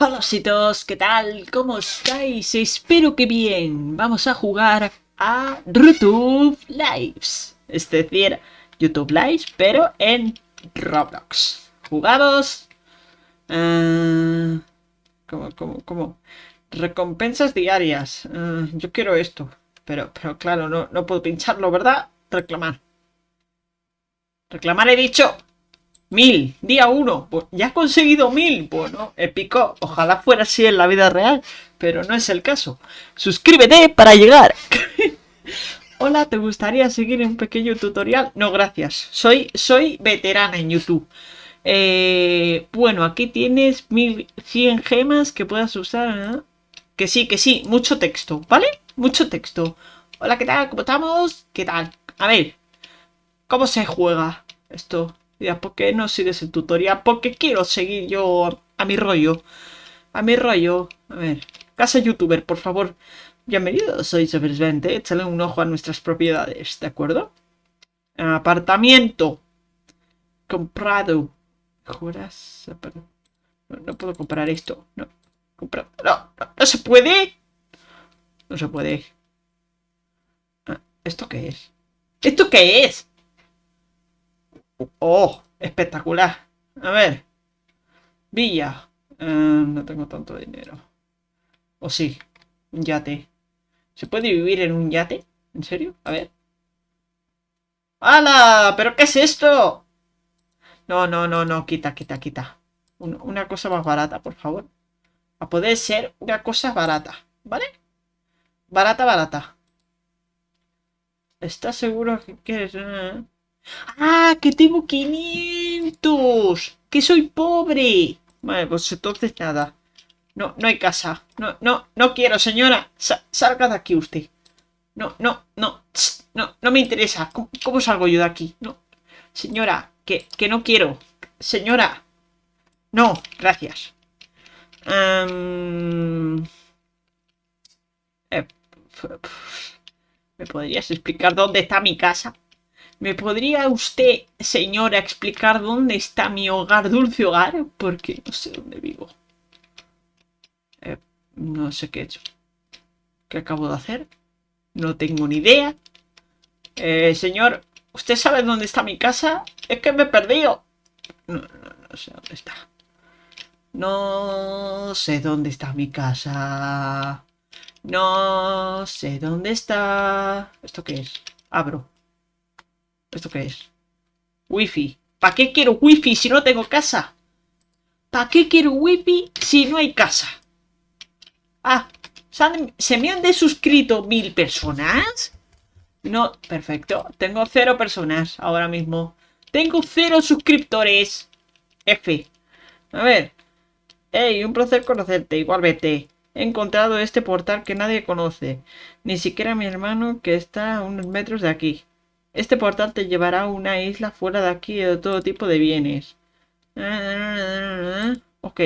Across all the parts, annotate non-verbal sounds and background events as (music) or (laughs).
Hola chicos, ¿qué tal? ¿Cómo estáis? Espero que bien. Vamos a jugar a YouTube Lives. Es decir, YouTube Lives, pero en Roblox. ¿Jugados? Eh, ¿Cómo, cómo, cómo? Recompensas diarias. Eh, yo quiero esto. Pero, pero claro, no, no puedo pincharlo, ¿verdad? Reclamar. Reclamar he dicho. Mil, día uno. Pues ya he conseguido mil. Bueno, épico. Ojalá fuera así en la vida real, pero no es el caso. Suscríbete para llegar. (laughs) Hola, ¿te gustaría seguir un pequeño tutorial? No, gracias. Soy, soy veterana en YouTube. Eh, bueno, aquí tienes 1100 gemas que puedas usar. ¿eh? Que sí, que sí, mucho texto, ¿vale? Mucho texto. Hola, ¿qué tal? ¿Cómo estamos? ¿Qué tal? A ver, ¿cómo se juega esto? Ya, ¿por qué no sigues el tutorial? Porque quiero seguir yo a mi rollo. A mi rollo. A ver. Casa youtuber, por favor. Bienvenido, soy Supervente. Échale un ojo a nuestras propiedades, ¿de acuerdo? Apartamento. Comprado. ¿Juras? No, no puedo comprar esto. No. No, no, no se puede. No se puede. Ah, ¿Esto qué es? ¿Esto qué es? ¡Oh! Espectacular. A ver. Villa. Eh, no tengo tanto dinero. ¿O sí? Un yate. ¿Se puede vivir en un yate? ¿En serio? A ver. ¡Hala! ¿Pero qué es esto? No, no, no, no. Quita, quita, quita. una cosa más barata, por favor. A poder ser una cosa barata. ¿Vale? Barata, barata. ¿Estás seguro que quieres...? ¡Ah! ¡Que tengo 500! ¡Que soy pobre! Vale, pues entonces nada. No, no hay casa. No, no, no quiero, señora. salga de aquí usted. No, no, no. No, no me interesa. ¿Cómo, salgo yo de aquí? No. Señora, que, que no quiero. Señora. No, gracias. Em, eh, ¿Me podrías explicar dónde está mi casa? ¿Me podría usted, señora, explicar dónde está mi hogar, dulce hogar? Porque no sé dónde vivo. Eh, no sé qué he hecho. ¿Qué acabo de hacer? No tengo ni idea. Eh, señor, ¿usted sabe dónde está mi casa? Es que me he perdido. No, no, no sé dónde está. No sé dónde está mi casa. No sé dónde está. ¿Esto qué es? Abro. ¿Esto qué es? Wifi. ¿Para qué quiero wifi si no tengo casa? ¿Para qué quiero wifi si no hay casa? Ah, ¿se me han desuscrito mil personas? No, perfecto. Tengo cero personas ahora mismo. Tengo cero suscriptores. F. A ver. Ey, un placer conocerte. Igualmente. He encontrado este portal que nadie conoce. Ni siquiera mi hermano que está a unos metros de aquí. Este portal te llevará a una isla fuera de aquí de todo tipo de bienes. Ok.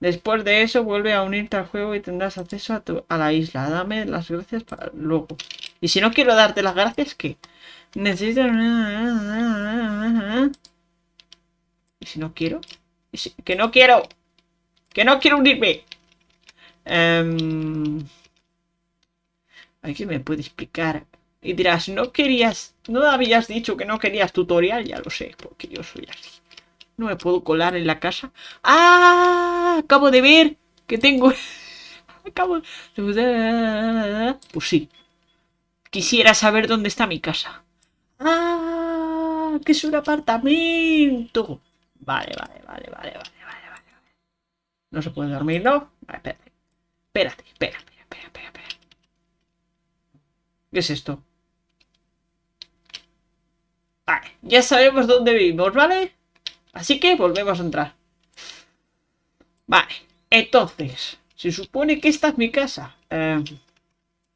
Después de eso vuelve a unirte al juego y tendrás acceso a, la isla. Dame las gracias para luego. Y si no quiero darte las gracias, ¿qué? Necesito... ¿Y si no quiero? ¡Que no quiero! ¡Que no quiero unirme! Um... ¿Alguien me puede explicar y dirás, no querías, no habías dicho que no querías tutorial, ya lo sé, porque yo soy así. No me puedo colar en la casa. ¡Ah! Acabo de ver que tengo... (laughs) Acabo... Pues sí. Quisiera saber dónde está mi casa. ¡Ah! Que es un apartamento. Vale, vale, vale, vale, vale, vale, vale. No se puede dormir, ¿no? Vale, espérate. Espérate, espérate, espérate, espérate. ¿Qué es esto? Ya sabemos dónde vivimos, ¿vale? Así que volvemos a entrar. Vale, entonces, se supone que esta es mi casa. Em,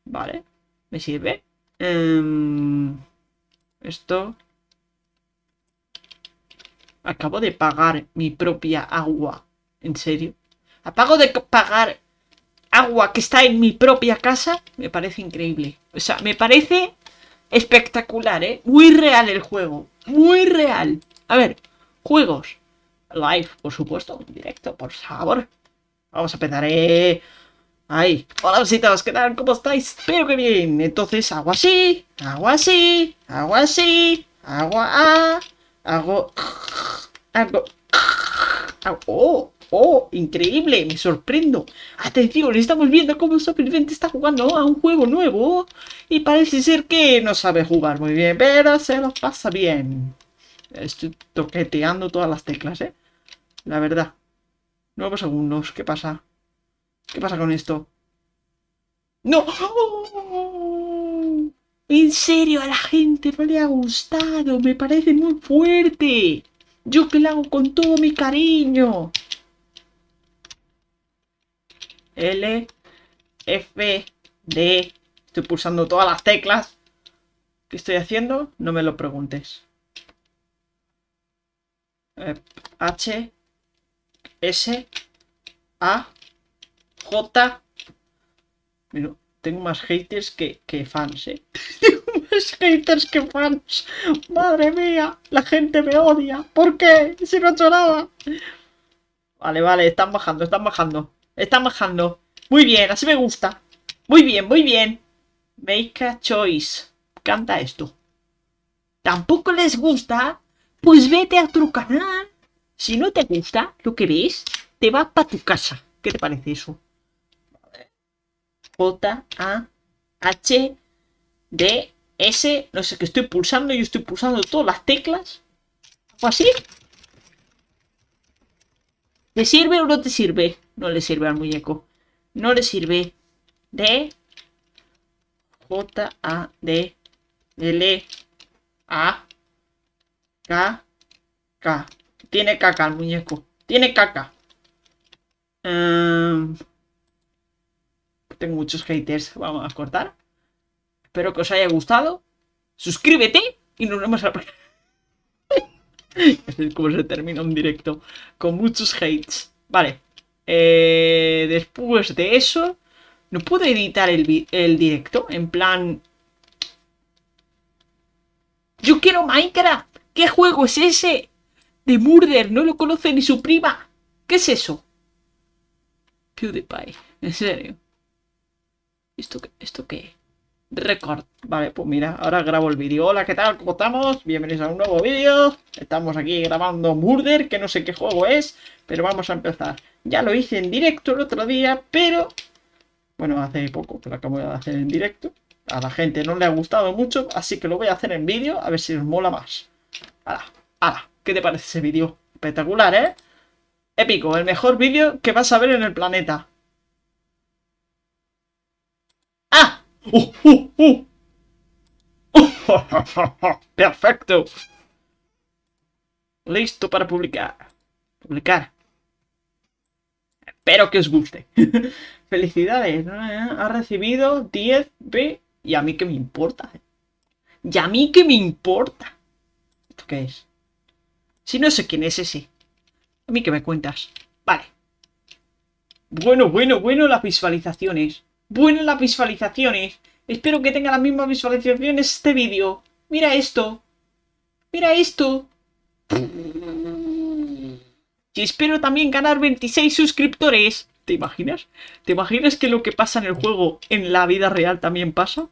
vale, me sirve. Em, esto... Acabo de pagar mi propia agua. ¿En serio? ¿Apago de pagar agua que está en mi propia casa? Me parece increíble. O sea, me parece espectacular, ¿eh? Muy real el juego. Muy real. A ver, juegos. Live, por supuesto. Directo, por favor. Vamos a empezar, eh. Ahí. Hola, visitas, ¿qué tal? ¿Cómo estáis? Espero que bien. Entonces, hago así, hago así, hago así, hago a, hago, hago, hago, oh, oh, increíble, me sorprendo. Atención, estamos viendo cómo Superviviente está jugando a un juego nuevo y parece ser que no sabe jugar muy bien, pero se lo pasa bien. Estoy toqueteando todas las teclas, ¿eh? La verdad. Nuevos segundos, ¿qué pasa? ¿Qué pasa con esto? ¡No! En serio, a la gente no le ha gustado. Me parece muy fuerte. Yo que lo hago con todo mi cariño. L, F, D. Estoy pulsando todas las teclas. ¿Qué estoy haciendo? No me lo preguntes. Eh, H, S, A, J. Mira, tengo más haters que, fans, ¿eh? (laughs) Tengo más haters que fans. Madre mía, la gente me odia. ¿Por qué? Si no he hecho nada. Vale, vale, están bajando, están bajando. Están bajando. Muy bien, así me gusta. Muy bien, muy bien. Make a choice. Canta esto. ¿Tampoco les gusta? Pues vete a tu canal. Si no te gusta lo que ves, te vas para tu casa. ¿Qué te parece eso? J, A, H, D, S. No sé qué estoy pulsando. Yo estoy pulsando todas las teclas. ¿O así? ¿Le sirve o no te sirve? No le sirve al muñeco. No le sirve. D, J, A, D, L, A, K, K. Tiene caca el muñeco. Tiene caca. Em, tengo muchos haters. Vamos a cortar. Espero que os haya gustado. Suscríbete y nos vemos a la (laughs) es como se termina un directo. Con muchos hates. Vale. Eh, después de eso... ¿No puedo editar el, el directo? En plan... ¡Yo quiero Minecraft! ¿Qué juego es ese? de Murder, no lo conoce ni su prima. ¿Qué es eso? PewDiePie, en serio. ¿Esto qué? ¿Esto qué? Record. Vale, pues mira, ahora grabo el vídeo. Hola, ¿qué tal? ¿Cómo estamos? Bienvenidos a un nuevo vídeo. Estamos aquí grabando Murder, que no sé qué juego es, pero vamos a empezar. Ya lo hice en directo el otro día, pero... Bueno, hace poco que lo acabo de hacer en directo. A la gente no le ha gustado mucho, así que lo voy a hacer en vídeo, a ver si os mola más. ¡Hala! ¡Hala! ¿Qué te parece ese vídeo? Espectacular, ¿eh? Épico, el mejor vídeo que vas a ver en el planeta. ¡Ah! ¡Uh, uh, uh! (laughs) ¡Perfecto! Listo para publicar. Publicar. Espero que os guste. (laughs) Felicidades. Ha recibido 10 B. Y a mí que me importa. Y a mí que me importa. ¿Esto qué es? Si no sé quién es ese. A mí que me cuentas. Vale. Bueno, bueno, bueno las visualizaciones. Bueno las visualizaciones. Espero que tenga las mismas visualizaciones este vídeo. Mira esto. Mira esto. Y espero también ganar 26 suscriptores. ¿Te imaginas? ¿Te imaginas que lo que pasa en el juego en la vida real también pasa?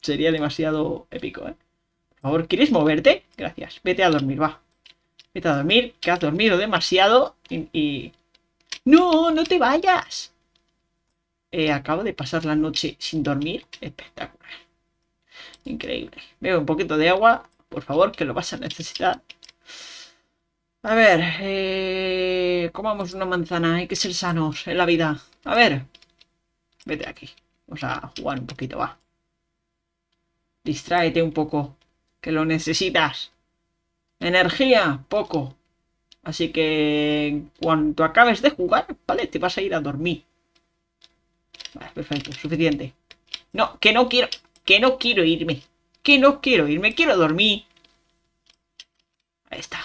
Sería demasiado épico, ¿eh? Por favor, ¿quieres moverte? Gracias. Vete a dormir, va. Vete a dormir, que has dormido demasiado y... ¡No, no te vayas! Eh, acabo de pasar la noche sin dormir. Espectacular. Increíble. Veo un poquito de agua. Por favor, que lo vas a necesitar. A ver, eh, comamos una manzana. Hay que ser sanos en la vida. A ver. Vete aquí. Vamos a jugar un poquito, va. Distráete un poco. Que lo necesitas. Energía, poco. Así que cuando acabes de jugar, vale, te vas a ir a dormir. Vale, perfecto, suficiente. No, que no quiero, que no quiero irme. Que no quiero irme, quiero dormir. Ahí está.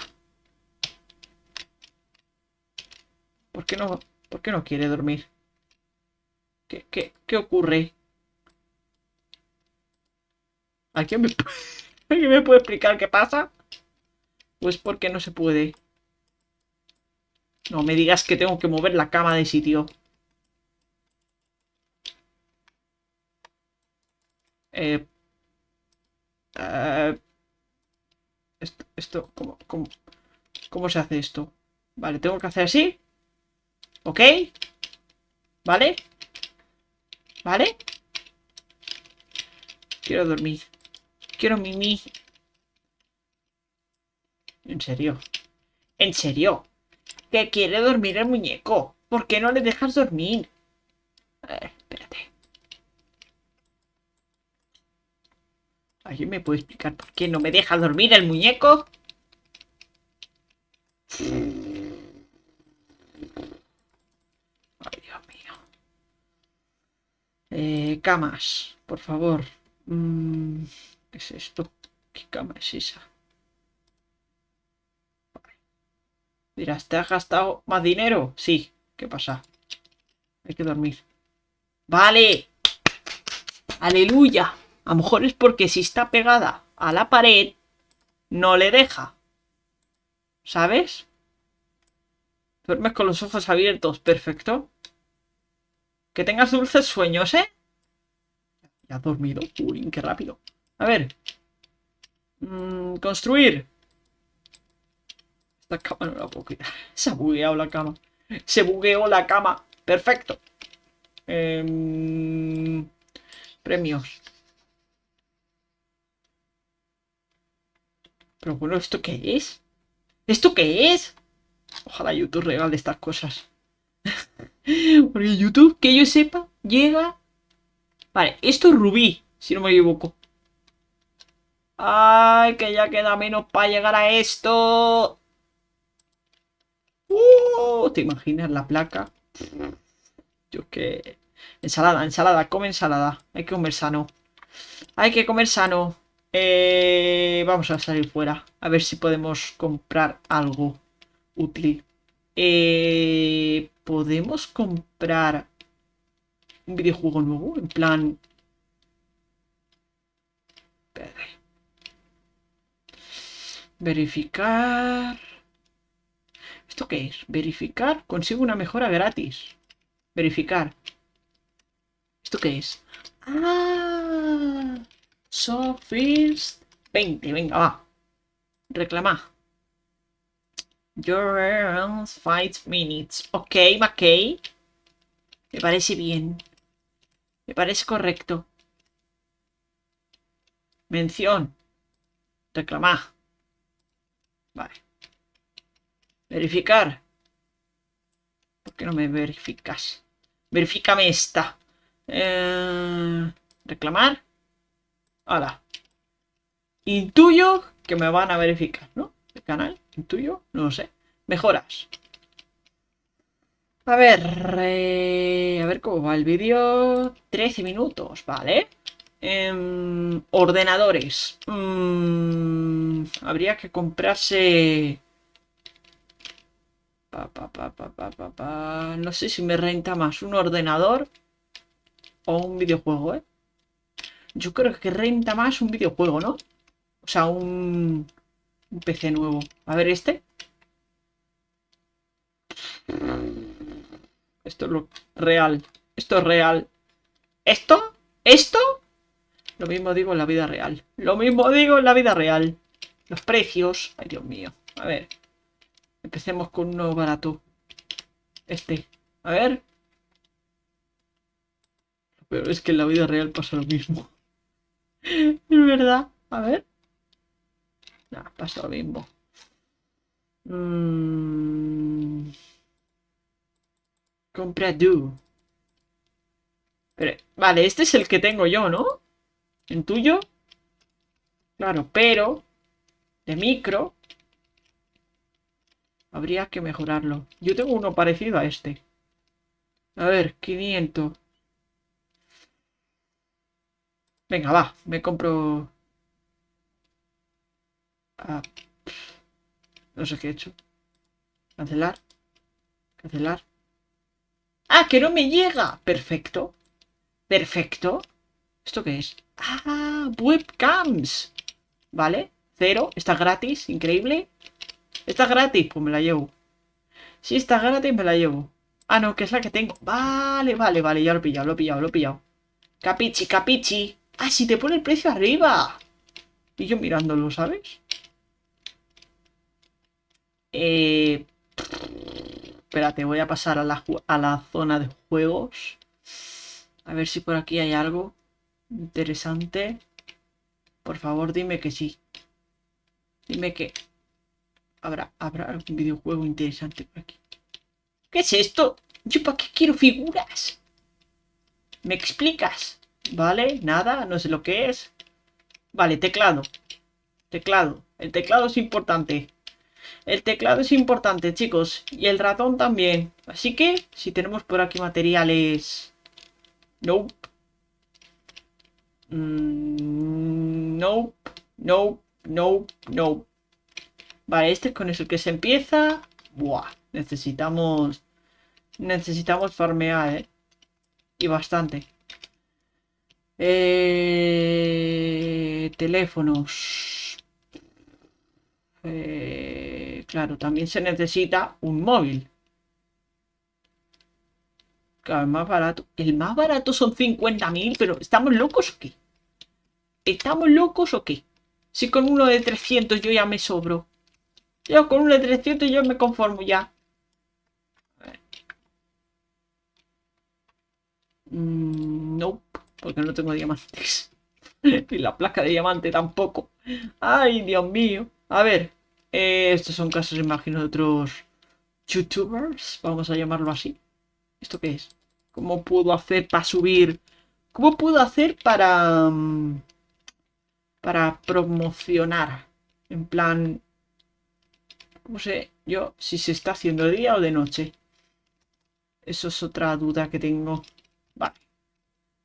¿Por qué no, por qué no quiere dormir? ¿Qué, qué, qué ocurre? ¿Alguien me, (laughs) ¿Alguien me puede explicar qué pasa? Pues porque no se puede. No me digas que tengo que mover la cama de sitio. Eh, eh, esto, esto, ¿cómo, cómo, cómo se hace esto? Vale, tengo que hacer así. ¿Ok? ¿Vale? ¿Vale? Quiero dormir. Quiero mimi. ¿En serio? ¿En serio? Que quiere dormir el muñeco. ¿Por qué no le dejas dormir? espérate. ¿Alguien me puede explicar por qué no me deja dormir el muñeco? Ay, Dios mío. Eh, camas, por favor. Mm, ¿Qué es esto? ¿Qué cama es esa? Dirás, ¿te has gastado más dinero? Sí. ¿Qué pasa? Hay que dormir. ¡Vale! ¡Aleluya! A lo mejor es porque si está pegada a la pared, no le deja. ¿Sabes? Duermes con los ojos abiertos. Perfecto. Que tengas dulces sueños, ¿eh? Ya has dormido. Uy, qué rápido. A ver. Mm, construir. Esta cama no la puedo quitar. (laughs) Se ha bugueado la cama. Se bugueó la cama. Perfecto. Em, premios. Pero bueno, ¿esto qué es? ¿Esto qué es? Ojalá YouTube regale estas cosas. (laughs) Porque YouTube, que yo sepa, llega... Vale, esto es rubí, si no me equivoco. Ay, que ya queda menos para llegar a esto. Uh, ¿Te imaginas la placa? Yo que... Ensalada, ensalada, come ensalada. Hay que comer sano. Hay que comer sano. Eh, vamos a salir fuera. A ver si podemos comprar algo útil. Eh, ¿Podemos comprar un videojuego nuevo? En plan... Verificar... ¿Esto qué es? Verificar. Consigo una mejora gratis. Verificar. ¿Esto qué es? Ah... So first 20. Venga, va. Reclama. Your earns 5 minutes. Ok, McKay. Me parece bien. Me parece correcto. Mención. Reclamar. Vale. Verificar. ¿Por qué no me verificas? Verifícame esta. Eh, reclamar. Ahora. Intuyo que me van a verificar, ¿no? Canal. Intuyo. No lo sé. Mejoras. A ver. Eh, a ver cómo va el vídeo. 13 minutos, ¿vale? Em, ordenadores. Mm, habría que comprarse no sé si me renta más un ordenador o un videojuego, ¿eh? Yo creo que renta más un videojuego, ¿no? O sea, un, un PC nuevo. A ver este. Esto es lo real. Esto es real. ¿Esto? ¿Esto? Lo mismo digo en la vida real. Lo mismo digo en la vida real. Los precios. Ay, Dios mío. A ver. Empecemos con uno barato. Este. A ver. Pero es que en la vida real pasa lo mismo. (laughs) es verdad. A ver. No, pasa lo mismo. Mm. Compra Do. Pero, vale, este es el que tengo yo, ¿no? ¿En tuyo? Claro, pero... De micro Habría que mejorarlo. Yo tengo uno parecido a este. A ver, 500. Venga, va. Me compro... Ah, no sé qué he hecho. Cancelar. Cancelar. ¡Ah, que no me llega! Perfecto. Perfecto. ¿Esto qué es? ¡Ah! Webcams. Vale. Cero. Está gratis. Increíble. Está gratis, pues me la llevo. Si está gratis me la llevo. Ah, no, que es la que tengo. Vale, vale, vale, ya lo he pillado, lo he pillado, lo he pillado. Capichi, capichi. Ah, si te pone el precio arriba. Y yo mirándolo, ¿sabes? Eh... Espérate, voy a pasar a la, zona de juegos. A ver si por aquí hay algo interesante. Por favor, dime que sí. Dime que habrá algún videojuego interesante por aquí. ¿Qué es esto? ¿Yo para qué quiero figuras? ¿Me explicas? ¿Vale? Nada, no sé lo que es. Vale, teclado. Teclado. El teclado es importante. El teclado es importante, chicos. Y el ratón también. Así que, si tenemos por aquí materiales... Nope. Mm, nope. Nope. Nope. Nope. Vale, este con el que se empieza. Buah. Necesitamos... Necesitamos farmear, ¿eh? Y bastante. Eh, teléfonos. Eh, claro, también se necesita un móvil. Claro, el más barato. El más barato son 50.000, pero ¿estamos locos o qué? ¿Estamos locos o qué? Si con uno de 300 yo ya me sobro. Yo con uno de 300 yo me conformo ya. Mm, no, porque no tengo diamantes. (laughs) y la placa de diamante tampoco. Ay, Dios mío. A ver, eh, estos son casos, imagino, de otros youtubers, vamos a llamarlo así. ¿Esto qué es? ¿Cómo puedo hacer para subir? ¿Cómo puedo hacer para... Mm, para promocionar? En plan... ¿Cómo sé yo si se está haciendo de día o de noche? Eso es otra duda que tengo. Vale.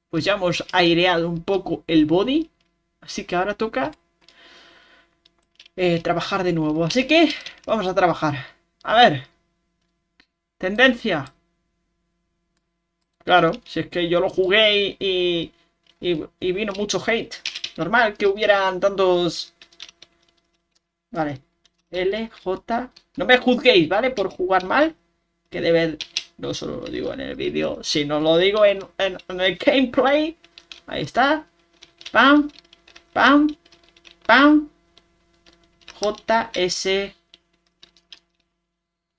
Pues ya hemos aireado un poco el body. Así que ahora toca eh, trabajar de nuevo. Así que vamos a trabajar. A ver. Tendencia. Claro, si es que yo lo jugué y, y, vino mucho hate. Normal que hubieran tantos... Vale. L, J... No me juzguéis, ¿vale? Por jugar mal. Que debe no solo lo digo en el vídeo, sino lo digo en, en, el gameplay. Ahí está. Pam, pam, pam. J, S,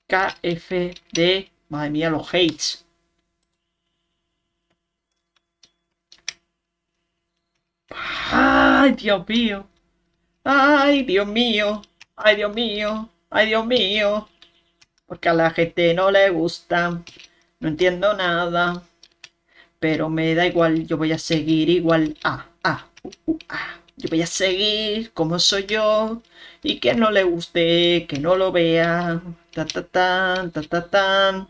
K, F, D. Madre mía, los hates. Ay, Dios mío. Ay, Dios mío. Ay, Dios mío. Ay, Dios mío. Porque a la gente no le gusta. No entiendo nada. Pero me da igual, yo voy a seguir igual. Ah, ah, uh, uh, ah. Yo voy a seguir como soy yo. Y que no le guste, que no lo vea. Ta ta tan, ta ta tan.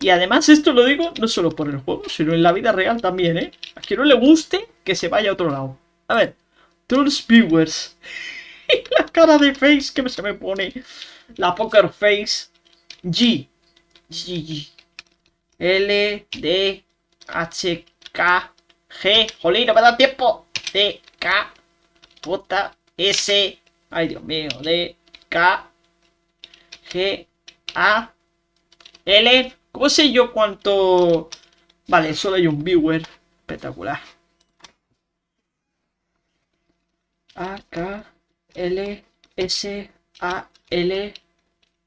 Y además esto lo digo no solo por el juego, sino en la vida real también, ¿eh? A quien no le guste, que se vaya a otro lado. A ver, Trolls Viewers. (laughs) la cara de face que se me pone. La poker face. G. G, G. L, D, H, K, G. Jolín, no me da tiempo. D, K, J, S. Ay, Dios mío. D, K, G, A, L. ¿Cómo sé yo cuánto...? Vale, solo hay un viewer. Espectacular. A, K, L, S, A, L,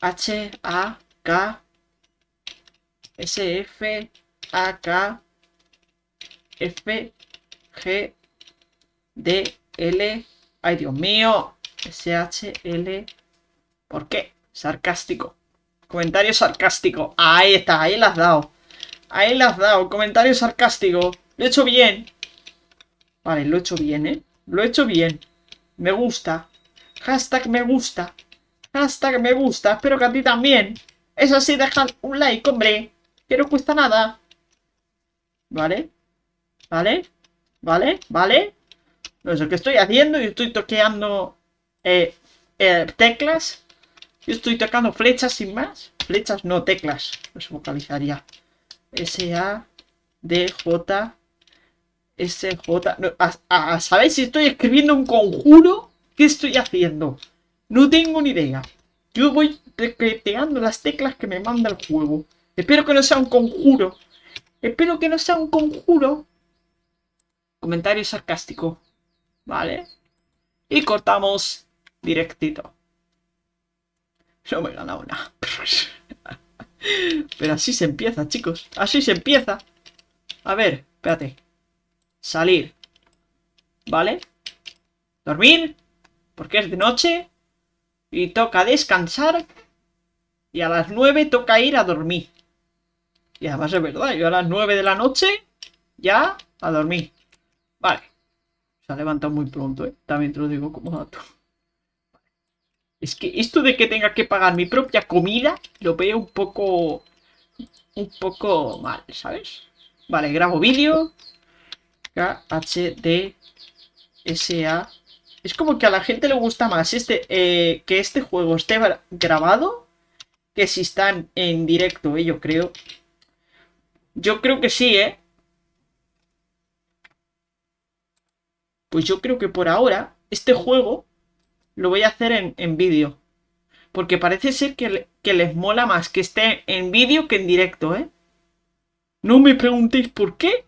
H, A, K, S, F, A, K, F, G, D, L. Ay, Dios mío. S, H, L. ¿Por qué? Sarcástico. Comentario sarcástico. Ahí está, ahí lo has dado. Ahí lo has dado. Comentario sarcástico. Lo he hecho bien. Vale, lo he hecho bien, ¿eh? Lo he hecho bien. Me gusta. Hashtag me gusta. Hashtag me gusta. Espero que a ti también. Es así, deja un like, hombre. Que no cuesta nada. ¿Vale? ¿Vale? ¿Vale? ¿Vale? No sé qué estoy haciendo. Yo estoy toqueando eh, eh, teclas. Yo estoy tocando flechas sin más. Flechas, no, teclas. No se vocalizaría. S, A, D, J, S, J. a, ¿Sabéis si estoy escribiendo un conjuro? ¿Qué estoy haciendo? No tengo ni idea. Yo voy tecleteando las teclas que me manda el juego. Espero que no sea un conjuro. Espero que no sea un conjuro. Comentario sarcástico. Vale. Y cortamos directito. No me he ganado nada. (laughs) Pero así se empieza, chicos. Así se empieza. A ver, espérate. Salir. ¿Vale? Dormir. Porque es de noche. Y toca descansar. Y a las 9 toca ir a dormir. Y además es verdad, yo a las 9 de la noche ya a dormir. Vale. Se ha levantado muy pronto, ¿eh? También te lo digo como dato. Es que esto de que tenga que pagar mi propia comida lo veo un poco... Un poco mal, ¿sabes? Vale, grabo vídeo. KHDSA. Es como que a la gente le gusta más este eh, que este juego esté grabado que si están en directo, ¿eh? yo creo. Yo creo que sí, ¿eh? Pues yo creo que por ahora este juego lo voy a hacer en, vídeo. Porque parece ser que, que, les mola más que esté en vídeo que en directo, ¿eh? No me preguntéis por qué.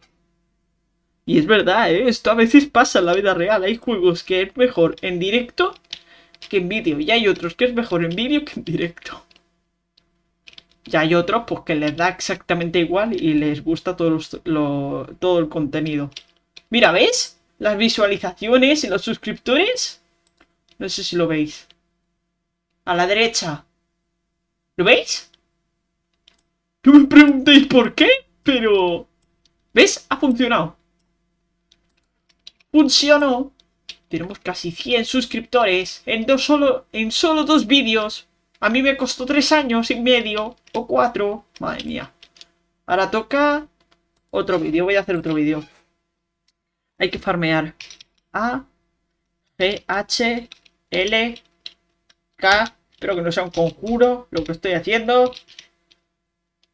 Y es verdad, ¿eh? Esto a veces pasa en la vida real. Hay juegos que es mejor en directo que en vídeo. Y hay otros que es mejor en vídeo que en directo. Y hay otros pues que les da exactamente igual y les gusta todo, todo el contenido. Mira, ¿ves? Las visualizaciones y los suscriptores. No sé si lo veis. A la derecha. ¿Lo veis? No me preguntéis por qué, pero... ¿Ves? Ha funcionado. Funcionó. Tenemos casi 100 suscriptores en, dos solo, en solo dos vídeos. A mí me costó tres años y medio. O cuatro. Madre mía. Ahora toca otro vídeo. Voy a hacer otro vídeo. Hay que farmear. A, G, H, L, K. Espero que no sea un conjuro lo que estoy haciendo.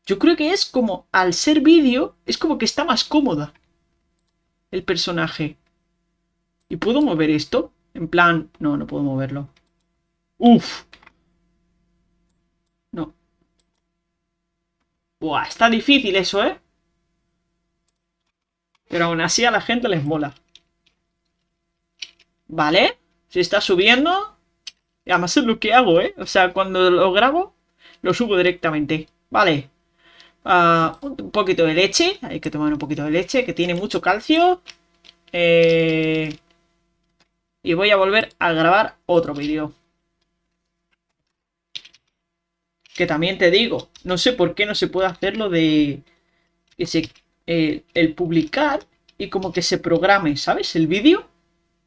Yo creo que es como, al ser vídeo, es como que está más cómoda el personaje. ¿Y puedo mover esto? En plan, no, no puedo moverlo. Uf, no. Buah, está difícil eso, ¿eh? Pero aún así a la gente les mola. ¿Vale? Se está subiendo. Y además es lo que hago, ¿eh? O sea, cuando lo grabo, lo subo directamente. Vale. Ah, un poquito de leche. Hay que tomar un poquito de leche, que tiene mucho calcio. Eh, y voy a volver a grabar otro vídeo. Que también te digo, no sé por qué no se puede hacer lo de eh, el publicar y como que se programe, ¿sabes? El vídeo.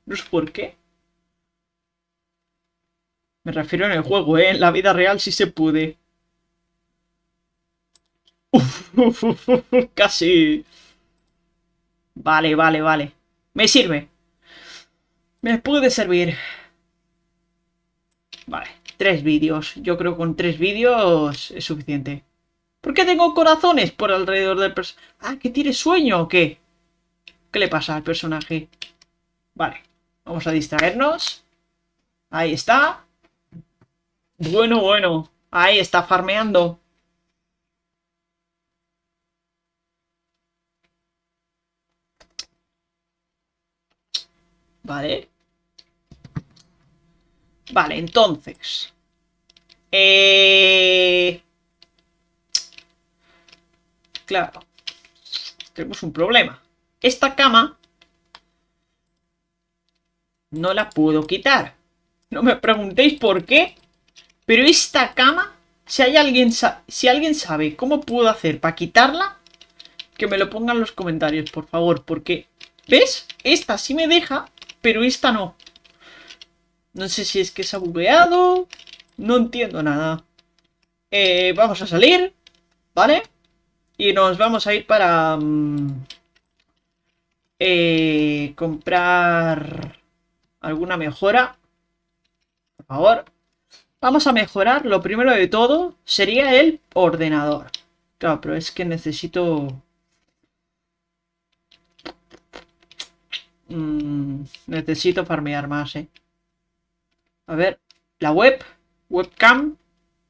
No sé por qué. Me refiero en el juego, ¿eh? En la vida real sí se puede. casi. Vale, vale, vale. Me sirve. Me puede servir. Vale. Tres vídeos. Yo creo que con tres vídeos es suficiente. ¿Por qué tengo corazones por alrededor del personaje? Ah, ¿que tiene sueño o qué? ¿Qué le pasa al personaje? Vale. Vamos a distraernos. Ahí está. Bueno, bueno. Ahí está farmeando. Vale. Vale, entonces. Eh... Claro. Tenemos un problema. Esta cama... No la puedo quitar. No me preguntéis por qué. Pero esta cama... Si hay alguien, si alguien sabe cómo puedo hacer para quitarla, que me lo ponga en los comentarios, por favor, porque... ¿Ves? Esta sí me deja, pero esta no. No sé si es que se ha bugueado. No entiendo nada. Eh, vamos a salir. ¿Vale? Y nos vamos a ir para... Mm, eh, comprar alguna mejora. Por favor. Vamos a mejorar. Lo primero de todo sería el ordenador. Claro, pero es que necesito... Mm, necesito farmear más, ¿eh? A ver, la web. Webcam,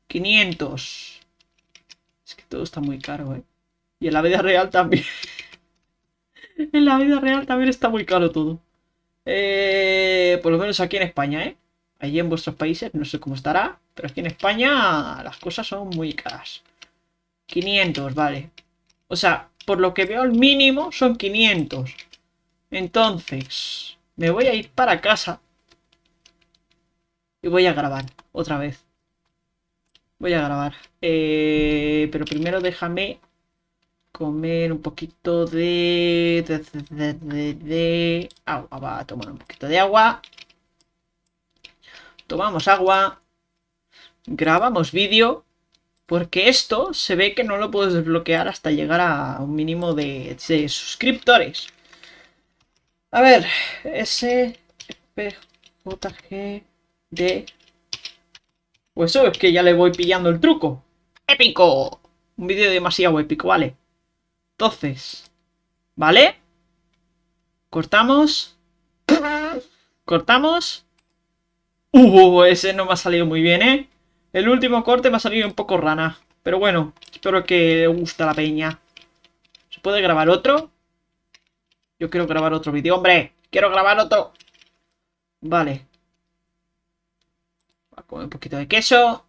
500. Es que todo está muy caro, ¿eh? Y en la vida real también. (laughs) en la vida real también está muy caro todo. Eh, por lo menos aquí en España, ¿eh? Allí en vuestros países no sé cómo estará, pero aquí en España las cosas son muy caras. 500, vale. O sea, por lo que veo el mínimo son 500. Entonces, me voy a ir para casa. Y voy a grabar otra vez. Voy a grabar. Eh, pero primero déjame comer un poquito de, de, de, de, agua. Va a tomar un poquito de agua. Tomamos agua. Grabamos vídeo. Porque esto se ve que no lo puedes desbloquear hasta llegar a un mínimo de, de suscriptores. A ver, S, P, J, G, D. Pues eso es que ya le voy pillando el truco. ¡Épico! Un vídeo demasiado épico, vale. Entonces, ¿vale? Cortamos. Cortamos. Uh, ese no me ha salido muy bien, ¿eh? El último corte me ha salido un poco rana. Pero bueno, espero que le guste la peña. ¿Se puede grabar otro? Yo quiero grabar otro vídeo. ¡Hombre! ¡Quiero grabar otro! Vale. Voy a comer un poquito de queso.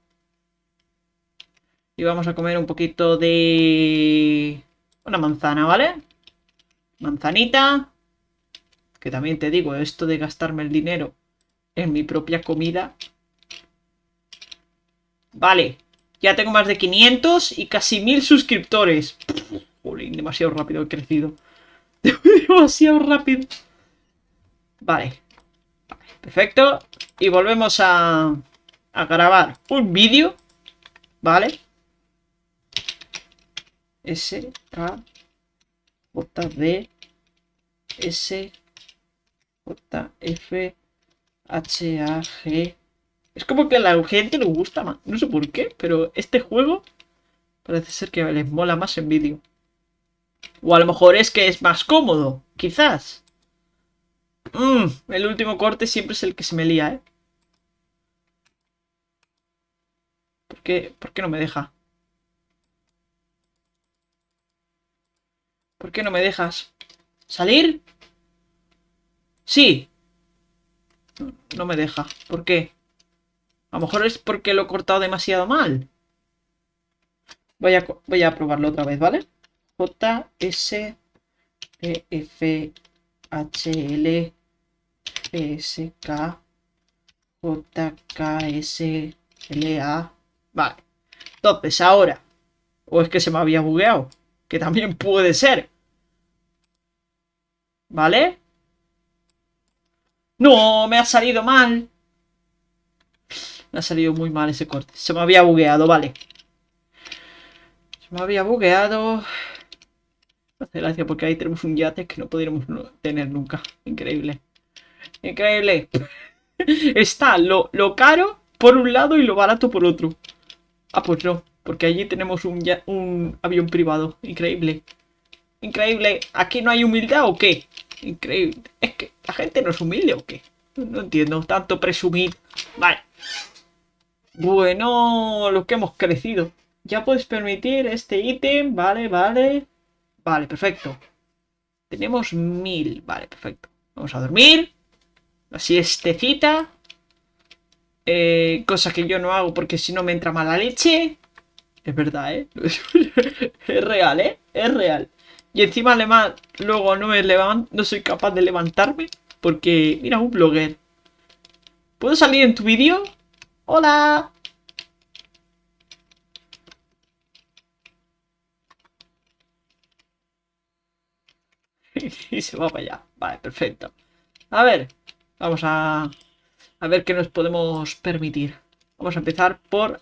Y vamos a comer un poquito de... Una manzana, ¿vale? Manzanita. Que también te digo, esto de gastarme el dinero en mi propia comida. Vale. Ya tengo más de 500 y casi 1000 suscriptores. Demasiado rápido he crecido. (laughs) demasiado rápido. Vale. Perfecto. Y volvemos a grabar un vídeo. ¿Vale? S, K, J, D, S, J, F, H, A, G. Es como que a la gente le gusta más. No sé por qué, pero este juego parece ser que les mola más en vídeo. O a lo mejor es que es más cómodo, quizás. Mmm, el último corte siempre es el que se me lía, ¿eh? ¿Por qué, ¿Por qué no me deja? ¿Por qué no me dejas? ¿Salir? Sí. No me deja. ¿Por qué? A lo mejor es porque lo he cortado demasiado mal. Voy a, voy a probarlo otra vez, ¿vale? J, S, P, F, H, L, S, K, J, K, S, L, A. Vale. Entonces, ahora. O es que se me había bugueado. Que también puede ser. ¿Vale? No, me ha salido mal. Me ha salido muy mal ese corte. Se me había bugueado, vale. Se me había bugueado. Hace gracia porque ahí tenemos un yate que no podríamos tener nunca. Increíble. Increíble. (laughs) Está lo, lo caro por un lado y lo barato por otro. Ah, pues no. Porque allí tenemos un, avión privado. Increíble. Increíble. ¿Aquí no hay humildad o qué? Increíble. Es que la gente no es humilde o qué. No entiendo. Tanto presumir. Vale. Bueno, lo que hemos crecido. Ya puedes permitir este ítem. Vale, vale. Vale, perfecto. Tenemos mil. Vale, perfecto. Vamos a dormir. La siestecita. Eh, cosa que yo no hago porque si no me entra mala leche. Es verdad, ¿eh? (laughs) es real, ¿eh? Es real. Y encima luego no me levanto, no soy capaz de levantarme porque, mira, un blogger. ¿Puedo salir en tu vídeo? ¡Hola! y (laughs) se va para allá. Vale, perfecto. A ver, vamos a, a ver qué nos podemos permitir. Vamos a empezar por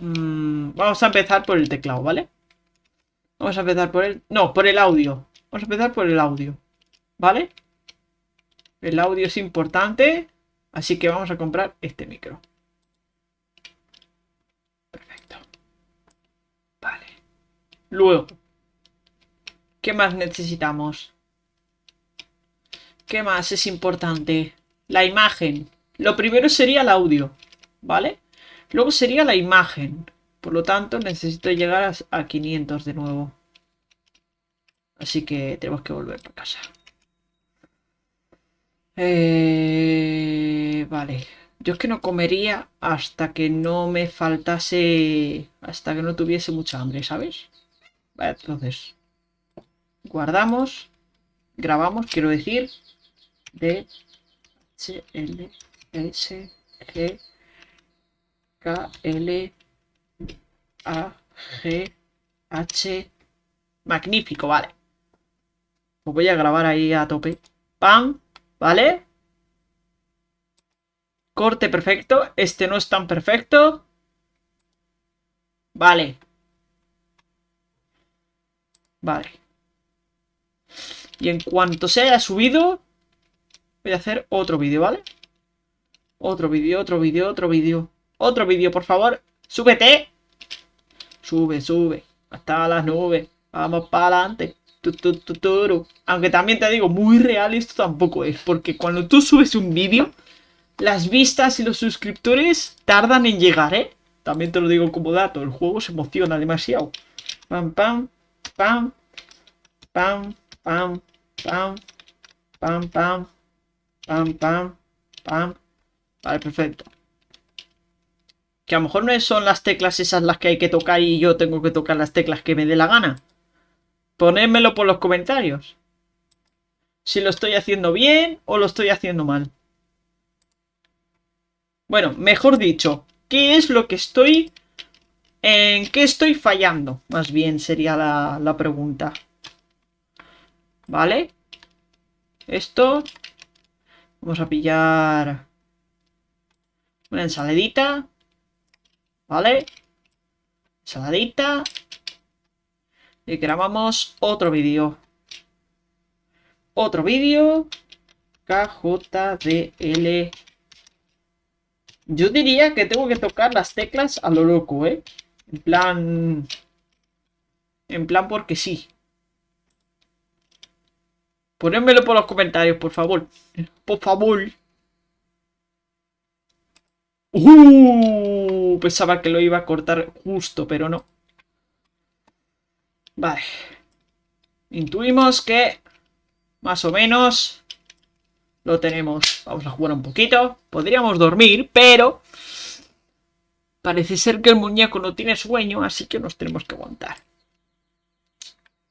Mm, vamos a empezar por el teclado, ¿vale? Vamos a empezar por el... No, por el audio. Vamos a empezar por el audio. ¿Vale? El audio es importante. Así que vamos a comprar este micro. Perfecto. Vale. Luego. ¿Qué más necesitamos? ¿Qué más es importante? la imagen. Lo primero sería el audio, ¿vale? Luego sería la imagen. Por lo tanto, necesito llegar a 500 de nuevo. Así que tenemos que volver para casa. Eh, vale. Yo es que no comería hasta que no me faltase... Hasta que no tuviese mucha hambre, ¿sabes? Entonces... Guardamos. Grabamos, quiero decir. D, H, L, S, G, K, L, A, G, H... Magnífico, vale. Pues voy a grabar ahí a tope. ¡Pam! ¿Vale? Corte perfecto. Este no es tan perfecto. Vale. Vale. Y en cuanto se haya subido, voy a hacer otro vídeo, ¿vale? Otro vídeo, otro vídeo, otro vídeo. Otro vídeo, por favor. ¡Súbete! Sube, sube. Hasta las nubes. Vamos para adelante. Aunque también te digo, muy real esto tampoco es. Porque cuando tú subes un vídeo, las vistas y los suscriptores tardan en llegar, ¿eh? También te lo digo como dato, el juego se emociona demasiado. Pam, pam, pam, pam, pam, pam, pam, pam, pam, pam, pam. Vale, perfecto. Que a lo mejor no son las teclas esas las que hay que tocar y yo tengo que tocar las teclas que me dé la gana. Ponédmelo por los comentarios. Si lo estoy haciendo bien o lo estoy haciendo mal. Bueno, mejor dicho, ¿qué es lo que estoy... ¿En qué estoy fallando? Más bien sería la, la pregunta. ¿Vale? Esto... Vamos a pillar... Una ensaladita. ¿Vale? Ensaladita. Y grabamos otro vídeo. Otro vídeo. KJDL. Yo diría que tengo que tocar las teclas a lo loco, ¿eh? En plan... En plan porque sí. Ponémelo por los comentarios, por favor. Por favor. Uh, pensaba que lo iba a cortar justo, pero no. Vale. Intuimos que más o menos lo tenemos. Vamos a jugar un poquito. Podríamos dormir, pero parece ser que el muñeco no tiene sueño, así que nos tenemos que aguantar.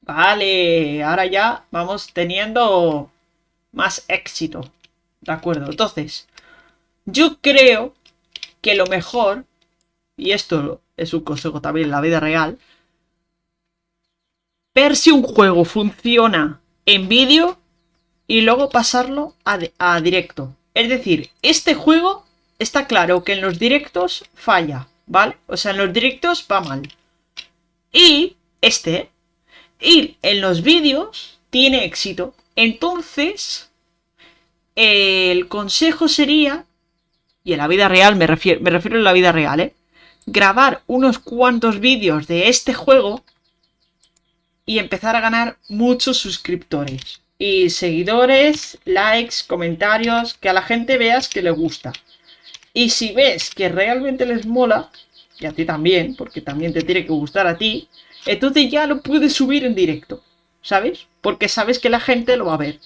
Vale, ahora ya vamos teniendo más éxito. De acuerdo, entonces, yo creo que lo mejor, y esto es un consejo también en la vida real, ver si un juego funciona en vídeo y luego pasarlo a, directo. Es decir, este juego está claro que en los directos falla, ¿vale? O sea, en los directos va mal. Y este, y en los vídeos tiene éxito. Entonces, el consejo sería, y en la vida real, me refiero, me refiero a la vida real, ¿eh? Grabar unos cuantos vídeos de este juego y empezar a ganar muchos suscriptores. Y seguidores, likes, comentarios, que a la gente veas que le gusta. Y si ves que realmente les mola, y a ti también, porque también te tiene que gustar a ti, entonces ya lo puedes subir en directo, ¿sabes? Porque sabes que la gente lo va a ver.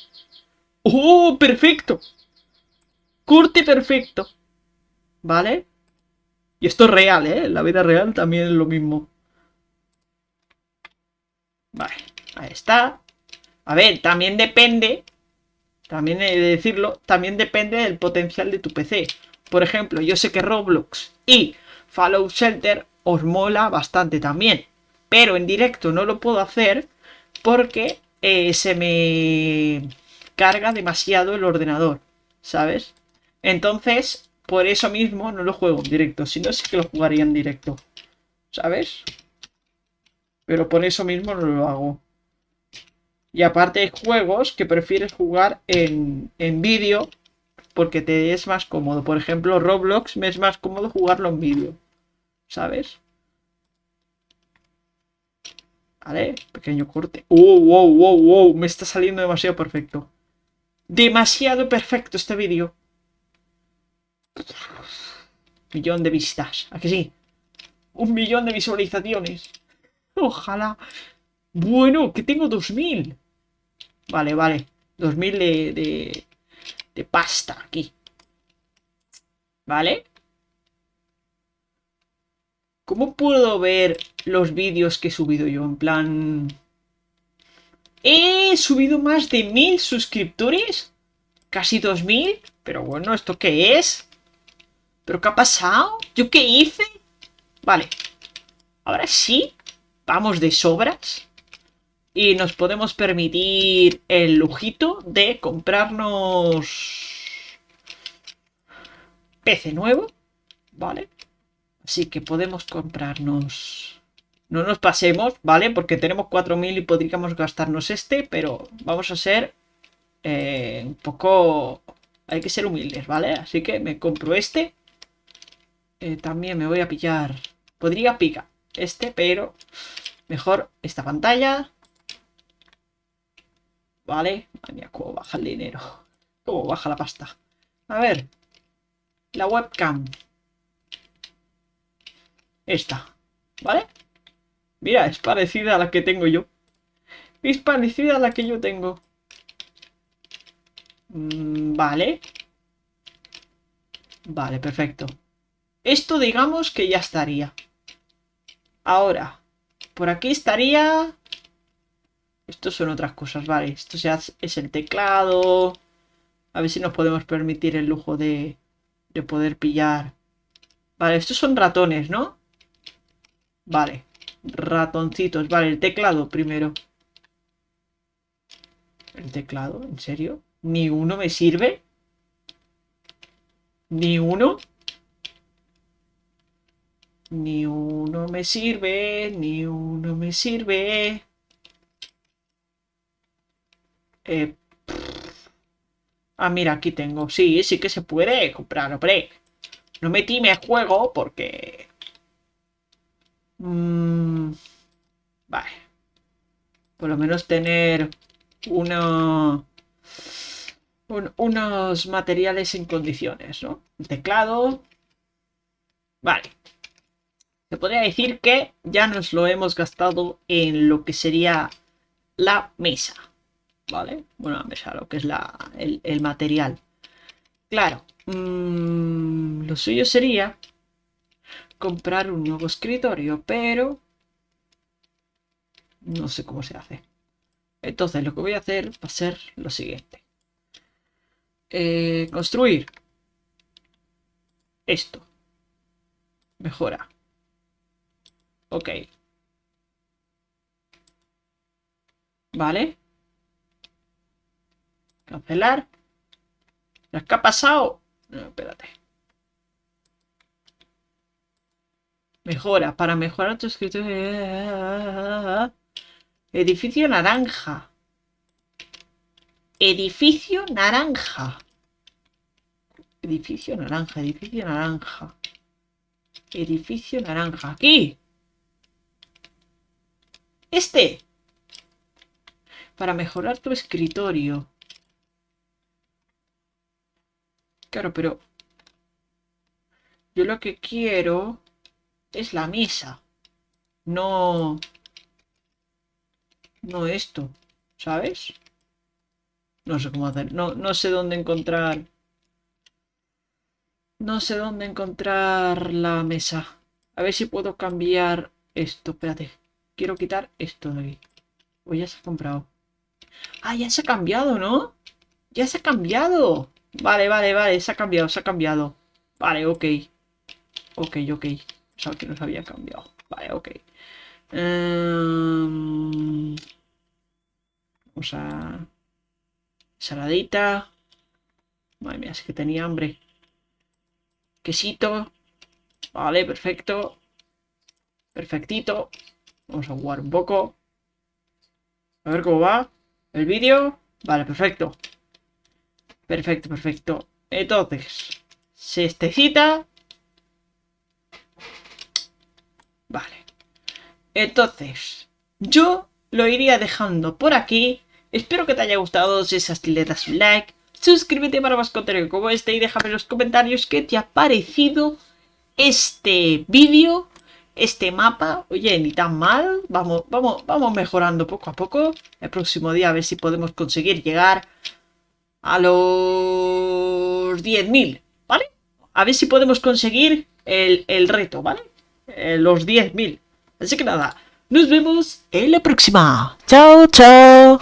¡Oh, perfecto! Curte perfecto. ¿Vale? Y esto es real, ¿eh? la vida real también es lo mismo. Vale, ahí está. A ver, también depende, también he de decirlo, también depende del potencial de tu PC. Por ejemplo, yo sé que Roblox y Fallout Shelter os mola bastante también. Pero en directo no lo puedo hacer porque eh, se me carga demasiado el ordenador, ¿sabes? Entonces, por eso mismo no lo juego en directo. Si no, sí que lo jugaría en directo, ¿sabes? Pero por eso mismo no lo hago. Y aparte hay juegos que prefieres jugar en, en vídeo porque te es más cómodo. Por ejemplo, Roblox me es más cómodo jugarlo en vídeo. ¿Sabes? Vale, pequeño corte. ¡Oh, wow, wow, wow! Me está saliendo demasiado perfecto. Demasiado perfecto este vídeo. Millón de vistas. ¿A que sí? Un millón de visualizaciones. Ojalá. Bueno, que tengo 2000. Vale, vale. 2000 de, de, de pasta aquí. ¿Vale? ¿Cómo puedo ver los vídeos que he subido yo? En plan... He subido más de mil suscriptores. Casi 2000. Pero bueno, ¿esto qué es? ¿Pero qué ha pasado? ¿Yo qué hice? Vale. Ahora sí. Vamos de sobras. Y nos podemos permitir el lujito de comprarnos... PC nuevo. Vale. Así que podemos comprarnos... No nos pasemos, ¿vale? Porque tenemos 4.000 y podríamos gastarnos este, pero vamos a ser eh, un poco... Hay que ser humildes, ¿vale? Así que me compro este. Eh, también me voy a pillar... Podría picar este, pero mejor esta pantalla. ¿Vale? Madre cómo baja el dinero. (laughs) Cómo baja la pasta. A ver. La webcam. Esta. ¿Vale? Mira, es parecida a la que tengo yo. Es parecida a la que yo tengo. Mm, vale. Vale, perfecto. Esto digamos que ya estaría. Ahora, por aquí estaría... Estos son otras cosas, vale. Esto ya es el teclado. A ver si nos podemos permitir el lujo de, de poder pillar. Vale, estos son ratones, ¿no? Vale. Ratoncitos. Vale, el teclado primero. ¿El teclado? ¿En serio? ¿Ni uno me sirve? ¿Ni uno? Ni uno me sirve, ni uno me sirve. Eh, ah, mira, aquí tengo. Sí, sí que se puede comprar, hombre. No me juego porque Mm, vale. Por lo menos tener uno, unos materiales en condiciones, ¿no? teclado. Vale. Se podría decir que ya nos lo hemos gastado en lo que sería la mesa. ¿Vale? Bueno, la mesa, lo que es el, material. Claro. Mm, lo suyo sería comprar un nuevo escritorio, pero no sé cómo se hace. Entonces lo que voy a hacer va a ser lo siguiente. Eh, construir esto. Mejora. Ok. Vale. Cancelar. ¿Qué ha pasado? No, espérate. Mejora. Para mejorar tu escritorio. Edificio naranja. Edificio naranja. Edificio naranja, edificio naranja. Edificio naranja. Aquí. Este. Para mejorar tu escritorio. Claro, pero... Yo lo que quiero es la mesa. No... No esto, ¿sabes? No sé cómo hacer. No, no sé dónde encontrar... No sé dónde encontrar la mesa. A ver si puedo cambiar esto. Espérate. Quiero quitar esto de aquí. O ya se ha comprado. Ah, ya se ha cambiado, ¿no? Ya se ha cambiado. Vale, vale, vale. Se ha cambiado, se ha cambiado. Vale, ok. Ok, ok. O que nos había cambiado. Vale, ok. Em, vamos a... Saladita. Madre mía, es que tenía hambre. Quesito. Vale, perfecto. Perfectito. Vamos a jugar un poco. A ver cómo va. El vídeo. Vale, perfecto. Perfecto, perfecto. Entonces, cita Vale. Entonces, yo lo iría dejando por aquí. Espero que te haya gustado. Si es así, le das un like. suscríbete para más contenido como este y déjame en los comentarios qué te ha parecido este vídeo, este mapa. Oye, ni tan mal, vamos, vamos, vamos mejorando poco a poco. El próximo día a ver si podemos conseguir llegar a los 10.000, ¿vale? A ver si podemos conseguir el, el reto, ¿vale? Eh, los 10.000. Así que nada, nos vemos en la próxima. Chao, chao.